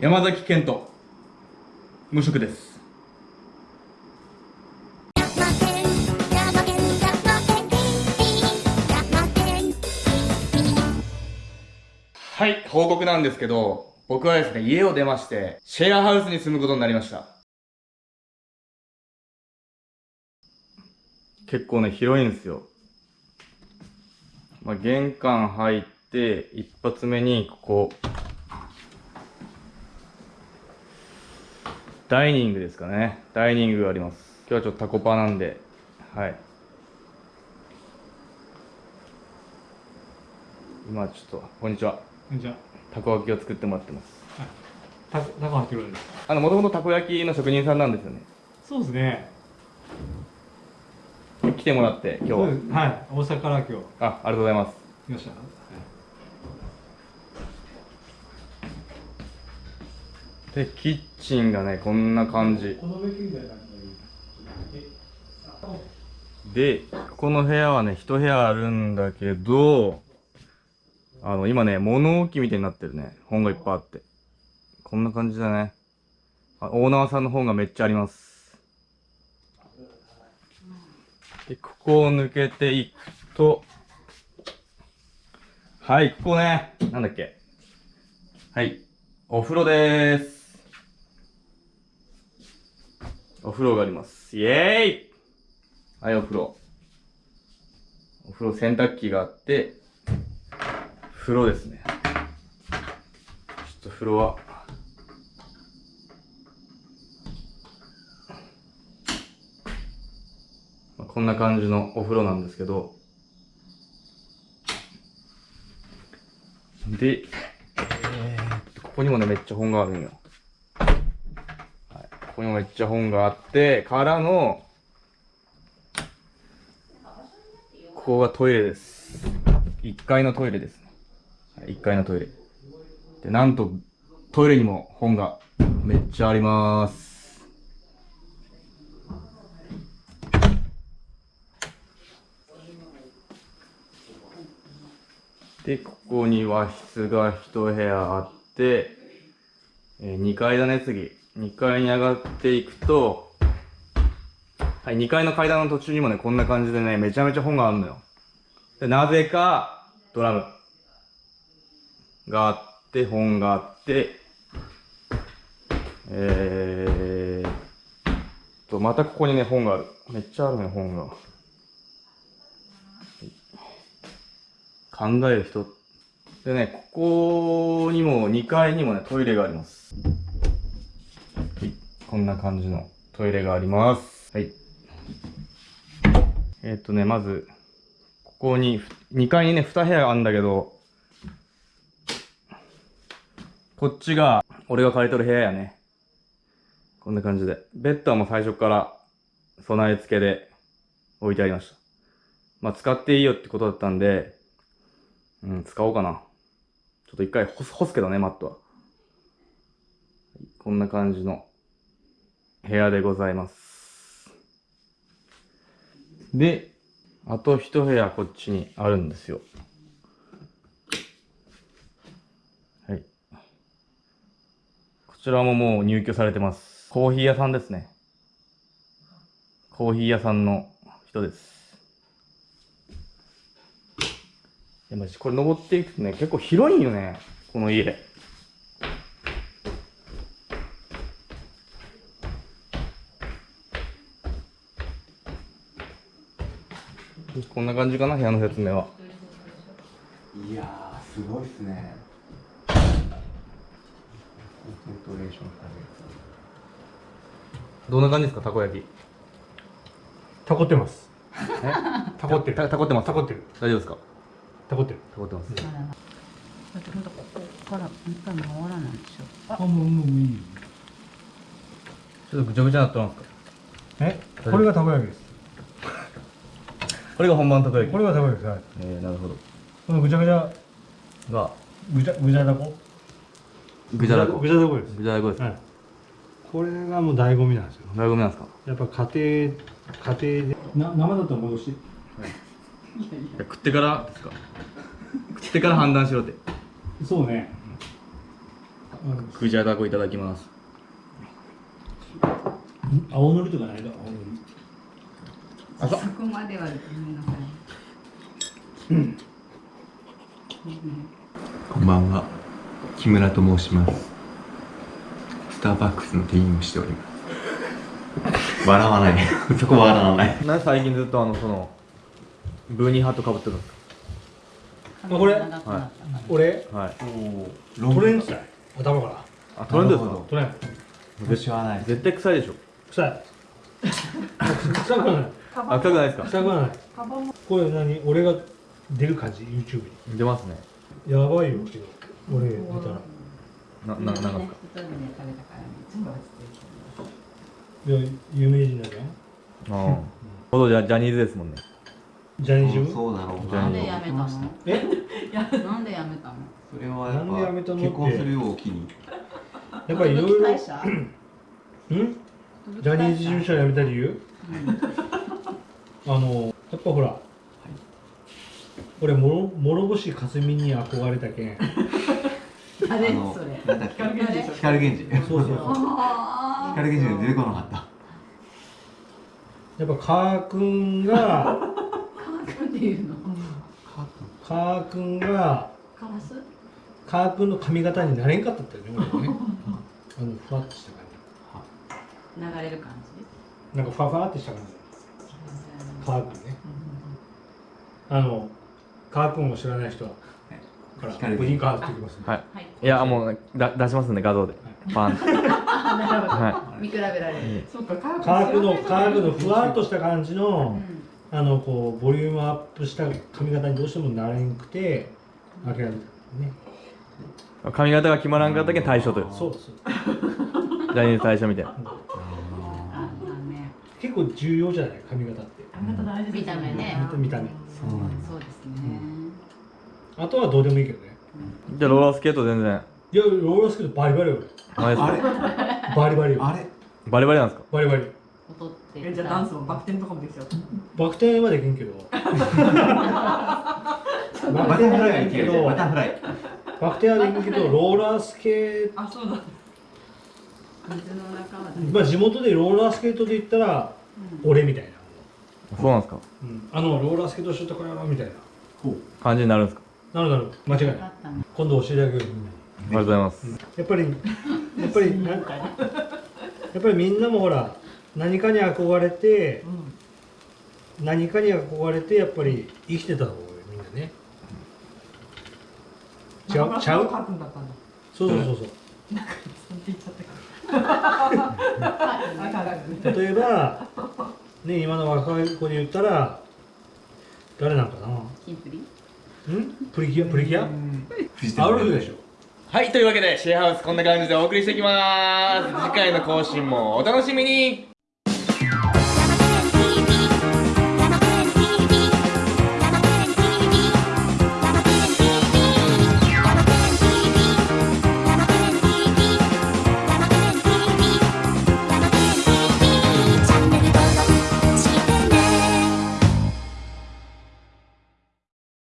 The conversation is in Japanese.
山崎健人無職です。はい報告なんですけど僕はですね家を出ましてシェアハウスに住むことになりました。結構ね広いんですよ。まあ、玄関入って一発目にここ。ダイニングですかね。ダイニングがあります。今日はちょっとタコパなんで、はい。今ちょっと、こんにちは。こんにちは。たこ焼きを作ってもらってます。たたこ焼きですあの、もともとたこ焼きの職人さんなんですよね。そうですね。来てもらって、今日は。はい、大阪から今日。あ、ありがとうございます。来ました。でキッチンがねこんな感じ。でここの部屋はね一部屋あるんだけどあの今ね物置みたいになってるね。本がいっぱいあって。こんな感じだね。あオーナーさんの本がめっちゃあります。でここを抜けていくとはいここね。なんだっけ。はいお風呂です。お風呂があります。イエーイはい、お風呂。お風呂洗濯機があって、風呂ですね。ちょっと風呂は、まあ、こんな感じのお風呂なんですけど、で、えー、ここにもね、めっちゃ本があるんよ。ここにもめっちゃ本があって、からの、ここがトイレです。1階のトイレですね。1階のトイレ。で、なんと、トイレにも本がめっちゃあります。で、ここに和室が1部屋あって、えー、2階だね、次。2階に上がっていくと、はい、2階の階段の途中にもね、こんな感じでね、めちゃめちゃ本があるのよ。で、なぜか、ドラムがあって、本があって、えーと、またここにね、本がある。めっちゃあるね、本が。考える人。でね、ここにも、2階にもね、トイレがあります。こんな感じのトイレがあります。はい。えー、っとね、まず、ここに、2階にね、2部屋あるんだけど、こっちが、俺が借りとる部屋やね。こんな感じで。ベッドはもう最初から備え付けで置いてありました。まあ、使っていいよってことだったんで、うん、使おうかな。ちょっと一回干す干すけどね、マットは。こんな感じの部屋でございます。で、あと一部屋こっちにあるんですよ。はい。こちらももう入居されてます。コーヒー屋さんですね。コーヒー屋さんの人です。いや、マジこれ登っていくとね、結構広いんよね。この家。こんな感じかな部屋の説明は。いやすごいっすね。どんな感じですかたこ焼き？たこってます。え？たこってる。たこってますたこってる。大丈夫ですか？たこってる。たこってます、うん、だってほんとここから一回回らないでしょ。あもうもういいちょっとぐちゃぐちゃになってますか？え？これがたこ焼きですこれが本番たこ焼きこれがたこ焼きですはい。えー、なるほど。このぐちゃぐちゃ。が。ぐちゃぐちゃだこ。ぐちゃだこ。ぐちゃだこです。ぐちゃだこです、はい、これがもう醍醐味なんですよ。醍醐味なんですか？やっぱ家庭家庭で。な生だったら戻して、はい、いや食ってからですか？食ってから判断しろって。そうね。うんクジャダコいただきます。青のりとかないか青のりあそこまではごめんなさい。こんばんは。木村と申します。スターバックスの店員をしております。笑わない。そこ笑わない。な最近ずっとあのそのブーニーハットかぶってるんですあこれ？長くなったから俺？かはい。トレンチだい頭から。あトレンドですか？トレン。私はない。絶対臭いでしょ。臭い。臭くはないあ臭くないですか？臭くはない。これ何？俺が出る感じ？YouTube に？出ますね。やばいよ。けど俺出たら。なななんかですか？いや有名人だじゃん。ああ。ほどじゃジャニーズですもんね。ジャニーズ？そうだろう。なんでやめたの？え？なんでやめたの？それはやなんでやめったぱの結婚するようを機に。やっぱりいろいろん？ジャニーズ事務所辞めた理由？あのやっぱほら、俺もろ諸星かすみに憧れたけん。あれ？それ。なんだっけ？光源氏光源氏。そうそうそう。あ光源氏が出てこなかった。やっぱカー君があカーっていうの？カー君がカラスカー君の髪型になれんかったったよね俺ね。あのふわっとした感流れる感じじ？なんかふわふわってした感じ。カー君ね。あのカー君を知らない人はからカーてきますね。はい。はい。いやもうだ出しますんで画像で。パンってあなるほど。は見比べられる。そっか、のカー君のふわっとした感じの、うん。あのこうボリュームアップした髪型にどうしてもなれんくて諦めたね。い髪型が決まらんかったけん対象とよそうです ジャニーズ対象みたいな結構重要じゃない髪型って。あなた大事見た目ね。見た目。そうそうですね。あとはどうでもいいけどね。じゃあローラースケート全然。いやローラースケートバリバリよ。あれですか？あれ？俺バリバリよ。あれ？バリバリなんですか？バリバリ。踊ってえじゃあダンスもバク転とかもできちゃう。バク転はできんけど。バタフライはいける。バタフライ。バク転はできんけどローラースケートあ、そうだ。まあ地元でローラースケートで言ったら俺みたいな、そうなんですか？うん、あのローラースケートしとったからなみたいな。感じになるんですか？なるなる。間違いない。今度教えてあげるありがとうございます。やっぱりやっぱりな やっぱりみんなもほら何かに憧れてうん。何かに憧れてやっぱり生きてた方がいいみんなね。ちゃう？ちゃう？そうそうそうそう例えばね今の若い子で言ったら誰なんかな？キンプリ？ん？プリキュア？プリキュア？アウルフでしょ。はいというわけでシェアハウスこんな感じでお送りしていきます。次回の更新もお楽しみに